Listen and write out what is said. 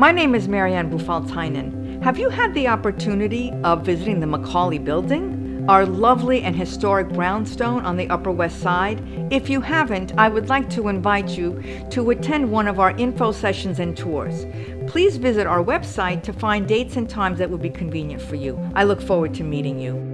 My name is Marianne Bufaltainen. Have you had the opportunity of visiting the Macaulay Building? Our lovely and historic brownstone on the Upper West Side? If you haven't, I would like to invite you to attend one of our info sessions and tours. Please visit our website to find dates and times that would be convenient for you. I look forward to meeting you.